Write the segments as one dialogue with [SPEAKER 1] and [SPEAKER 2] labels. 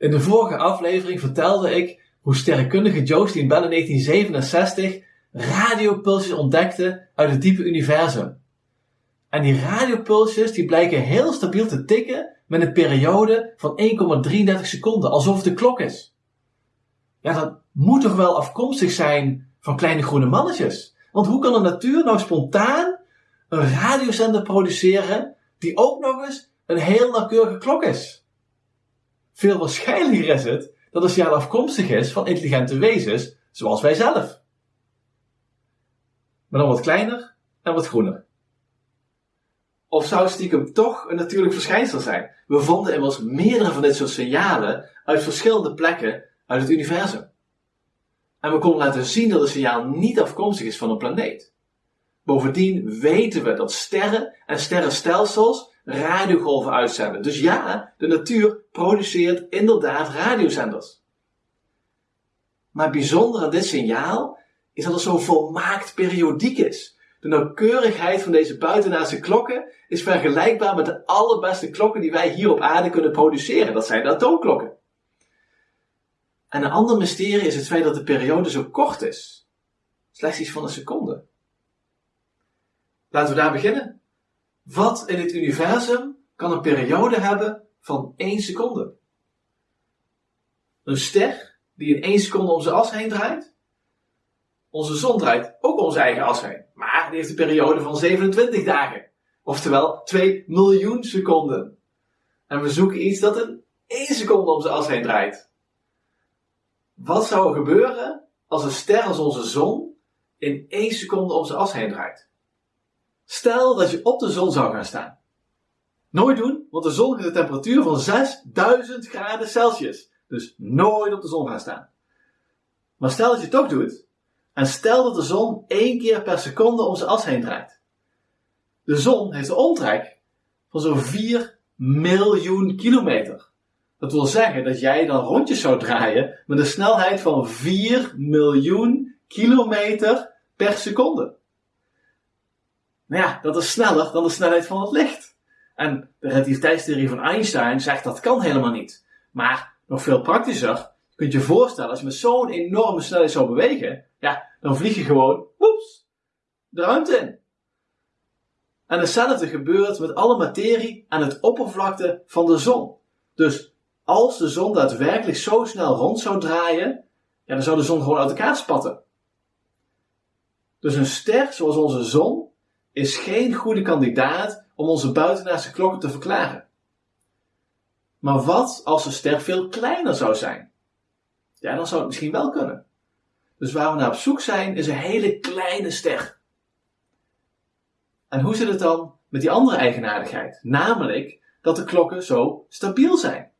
[SPEAKER 1] In de vorige aflevering vertelde ik hoe sterrenkundige Jocelyn Bell in 1967 radiopulsjes ontdekte uit het diepe universum. En die radiopulsjes die blijken heel stabiel te tikken met een periode van 1,33 seconden, alsof het de klok is. Ja, dat moet toch wel afkomstig zijn van kleine groene mannetjes? Want hoe kan de natuur nou spontaan een radiozender produceren die ook nog eens een heel nauwkeurige klok is? Veel waarschijnlijker is het dat het signaal afkomstig is van intelligente wezens zoals wij zelf. Maar dan wat kleiner en wat groener. Of zou het stiekem toch een natuurlijk verschijnsel zijn? We vonden immers meerdere van dit soort signalen uit verschillende plekken uit het universum. En we konden laten zien dat het signaal niet afkomstig is van een planeet. Bovendien weten we dat sterren en sterrenstelsels radiogolven uitzenden. Dus ja, de natuur produceert inderdaad radiozenders. Maar het bijzondere aan dit signaal is dat het zo volmaakt periodiek is. De nauwkeurigheid van deze buitenaardse klokken is vergelijkbaar met de allerbeste klokken die wij hier op aarde kunnen produceren. Dat zijn de atoomklokken. En een ander mysterie is het feit dat de periode zo kort is. Slechts iets van een seconde. Laten we daar beginnen. Wat in het universum kan een periode hebben van 1 seconde? Een ster die in 1 seconde om zijn as heen draait? Onze zon draait ook om zijn eigen as heen, maar die heeft een periode van 27 dagen. Oftewel 2 miljoen seconden. En we zoeken iets dat in 1 seconde om zijn as heen draait. Wat zou er gebeuren als een ster als onze zon in 1 seconde om zijn as heen draait? Stel dat je op de zon zou gaan staan. Nooit doen, want de zon heeft een temperatuur van 6000 graden Celsius. Dus nooit op de zon gaan staan. Maar stel dat je het toch doet, en stel dat de zon één keer per seconde om zijn as heen draait. De zon heeft een omtrek van zo'n 4 miljoen kilometer. Dat wil zeggen dat jij dan rondjes zou draaien met een snelheid van 4 miljoen kilometer per seconde. Nou ja, dat is sneller dan de snelheid van het licht. En de relativiteitstheorie van Einstein zegt dat kan helemaal niet. Maar nog veel praktischer, je kunt je voorstellen, als je met zo'n enorme snelheid zou bewegen, ja, dan vlieg je gewoon, woeps, de ruimte in. En hetzelfde gebeurt met alle materie aan het oppervlakte van de zon. Dus als de zon daadwerkelijk zo snel rond zou draaien, ja, dan zou de zon gewoon uit elkaar spatten. Dus een ster zoals onze zon is geen goede kandidaat om onze buitenaardse klokken te verklaren. Maar wat als de ster veel kleiner zou zijn? Ja, dan zou het misschien wel kunnen. Dus waar we naar op zoek zijn, is een hele kleine ster. En hoe zit het dan met die andere eigenaardigheid? Namelijk dat de klokken zo stabiel zijn.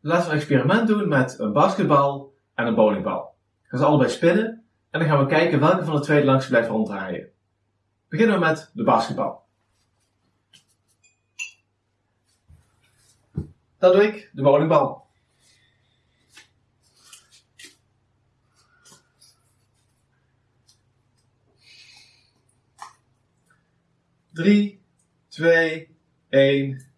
[SPEAKER 1] Laten we een experiment doen met een basketbal en een bowlingbal. Gaan ze allebei spinnen en dan gaan we kijken welke van de twee langs blijft ronddraaien. Beginnen we met de basketbal. Dat doe ik, de bowlingbal. Drie, twee, één.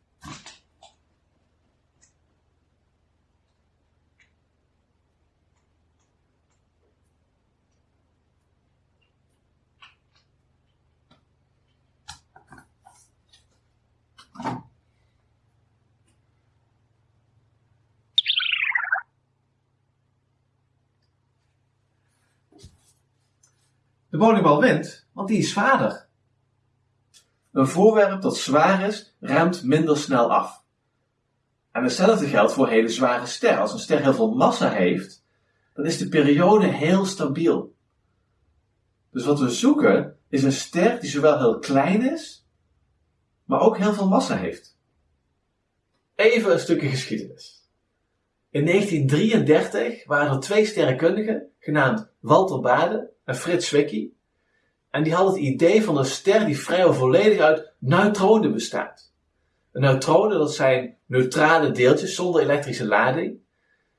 [SPEAKER 1] De bowlingbal wint, want die is zwaarder. Een voorwerp dat zwaar is, remt minder snel af. En hetzelfde geldt voor hele zware sterren. Als een ster heel veel massa heeft, dan is de periode heel stabiel. Dus wat we zoeken is een ster die zowel heel klein is, maar ook heel veel massa heeft. Even een stukje geschiedenis. In 1933 waren er twee sterrenkundigen, genaamd Walter Bade en Frits Zwicky. En die hadden het idee van een ster die vrijwel volledig uit neutronen bestaat. Een neutronen, dat zijn neutrale deeltjes zonder elektrische lading.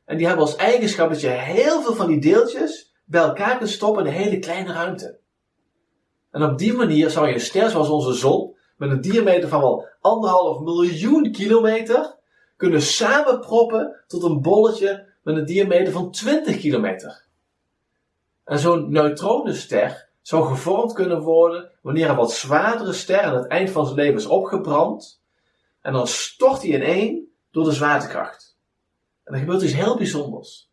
[SPEAKER 1] En die hebben als eigenschap dat je heel veel van die deeltjes bij elkaar kunt stoppen in een hele kleine ruimte. En op die manier zou je een ster zoals onze zon, met een diameter van wel anderhalf miljoen kilometer, kunnen samenproppen tot een bolletje met een diameter van 20 kilometer. En zo'n neutronenster zou gevormd kunnen worden wanneer een wat zwaardere ster aan het eind van zijn leven is opgebrand en dan stort hij ineen door de zwaartekracht. En er gebeurt iets heel bijzonders.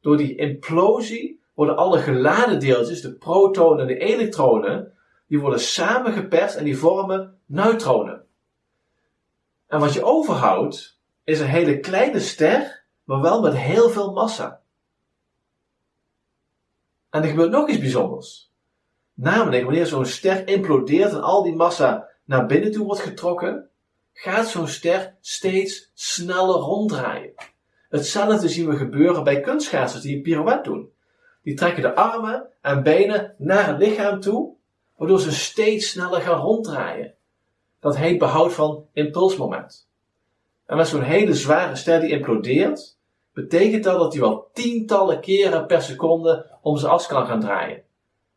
[SPEAKER 1] Door die implosie worden alle geladen deeltjes, de protonen en de elektronen, die worden samengeperst en die vormen neutronen. En wat je overhoudt, is een hele kleine ster, maar wel met heel veel massa. En er gebeurt nog iets bijzonders. Namelijk, wanneer zo'n ster implodeert en al die massa naar binnen toe wordt getrokken, gaat zo'n ster steeds sneller ronddraaien. Hetzelfde zien we gebeuren bij kunstschaatsers die een pirouette doen. Die trekken de armen en benen naar het lichaam toe, waardoor ze steeds sneller gaan ronddraaien. Dat heet behoud van impulsmoment. En met zo'n hele zware ster die implodeert, betekent dat dat hij wel tientallen keren per seconde om zijn as kan gaan draaien.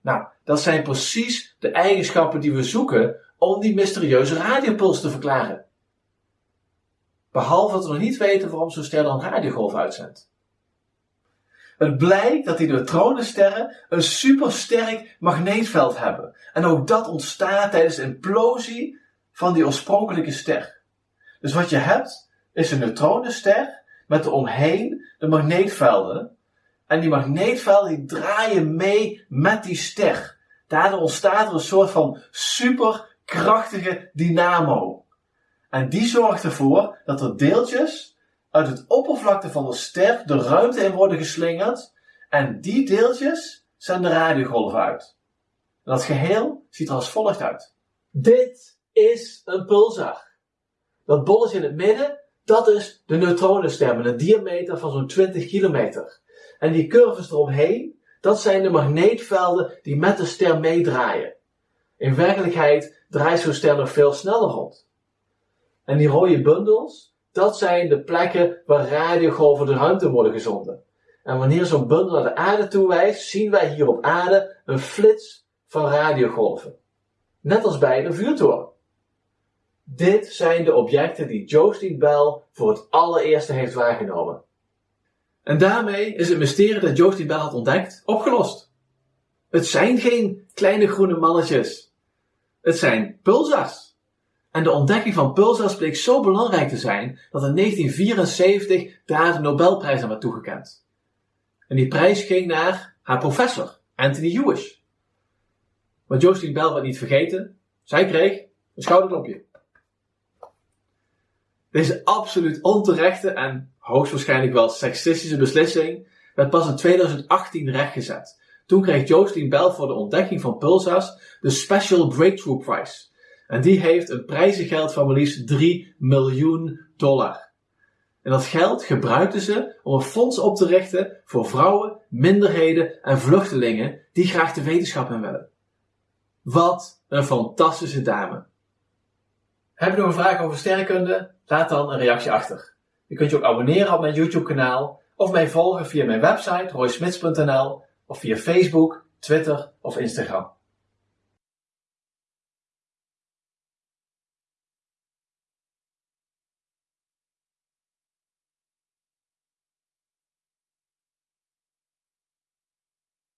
[SPEAKER 1] Nou, dat zijn precies de eigenschappen die we zoeken om die mysterieuze radiopuls te verklaren. Behalve dat we nog niet weten waarom zo'n ster dan radiogolf uitzendt. Het blijkt dat die neutronensterren een supersterk magneetveld hebben. En ook dat ontstaat tijdens de implosie van die oorspronkelijke ster. Dus wat je hebt, is een neutronenster met eromheen de magneetvelden. En die magneetvelden die draaien mee met die ster. Daardoor ontstaat er een soort van superkrachtige dynamo. En die zorgt ervoor dat er deeltjes uit het oppervlakte van de ster de ruimte in worden geslingerd. En die deeltjes zenden radiogolven uit. En dat geheel ziet er als volgt uit. Dit is een pulsar. Dat bolletje in het midden, dat is de neutronenster met een diameter van zo'n 20 kilometer. En die curves eromheen, dat zijn de magneetvelden die met de ster meedraaien. In werkelijkheid draait zo'n ster nog veel sneller rond. En die rode bundels, dat zijn de plekken waar radiogolven de ruimte worden gezonden. En wanneer zo'n bundel naar de aarde toe wijst, zien wij hier op aarde een flits van radiogolven. Net als bij de vuurtoren. Dit zijn de objecten die Jocelyn Bell voor het allereerste heeft waargenomen. En daarmee is het mysterie dat Jocelyn Bell had ontdekt opgelost. Het zijn geen kleine groene mannetjes. Het zijn pulsars. En de ontdekking van pulsars bleek zo belangrijk te zijn dat in 1974 daar de Nobelprijs aan werd toegekend. En die prijs ging naar haar professor, Anthony Hewish. Maar Jocelyn Bell werd niet vergeten. Zij kreeg een schouderklopje. Deze absoluut onterechte en hoogstwaarschijnlijk wel seksistische beslissing werd pas in 2018 rechtgezet. Toen kreeg Jocelyn Bell voor de ontdekking van pulsars de Special Breakthrough Prize. En die heeft een prijzengeld van maar liefst 3 miljoen dollar. En dat geld gebruikten ze om een fonds op te richten voor vrouwen, minderheden en vluchtelingen die graag de wetenschap in willen. Wat een fantastische dame. Heb je nog een vraag over sterrenkunde? Laat dan een reactie achter. Je kunt je ook abonneren op mijn YouTube kanaal of mij volgen via mijn website roysmits.nl of via Facebook, Twitter of Instagram.